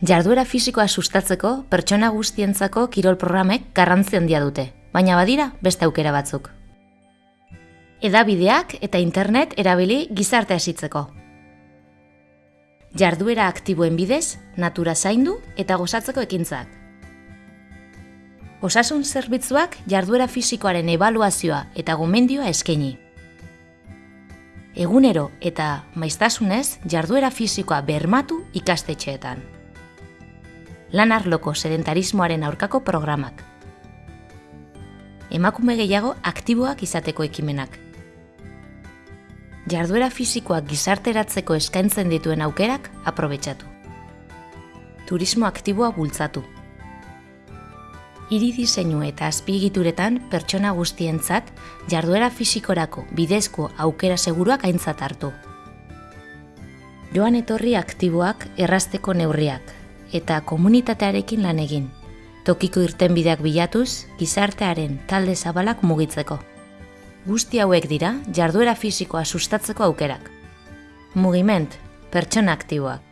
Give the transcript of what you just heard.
Jarduera fisikoa sustatzeko pertsona guztientzako kirol programek garrantzi handia dute, baina badira beste aukera batzuk. Edabideak eta internet erabili gizarte hasitzeko. Jarduera aktiboen bidez, natura zaindu eta gozatzeko ekintzak. Osasun zerbitzuak jarduera fisikoaren ebaluazioa eta gomendioa eskaini. Egunero eta maiztasunez jarduera fisikoa bermatu ikastetxeetan. Lan arloko sedentarismoaren aurkako programak. Emakume gehiago aktiboak izateko ekimenak. Jarduera fisikoak gizarteratzeko eskaintzen dituen aukerak aprobetsatu. Turismo aktiboa bultzatu. Iri diseinu eta azpigituretan pertsona guztientzat jarduera fisikorako bidezko aukera seguruak aintzat hartu. Joan etorri aktiboak errasteko neurriak eta komunitatearekin lan egin. Tokiko irtenbideak bilatuz, gizartearen talde zabalak mugitzeko. Guzti hauek dira jarduera fisikoa sustatzeko aukerak. Mugiment, pertsona aktiboak.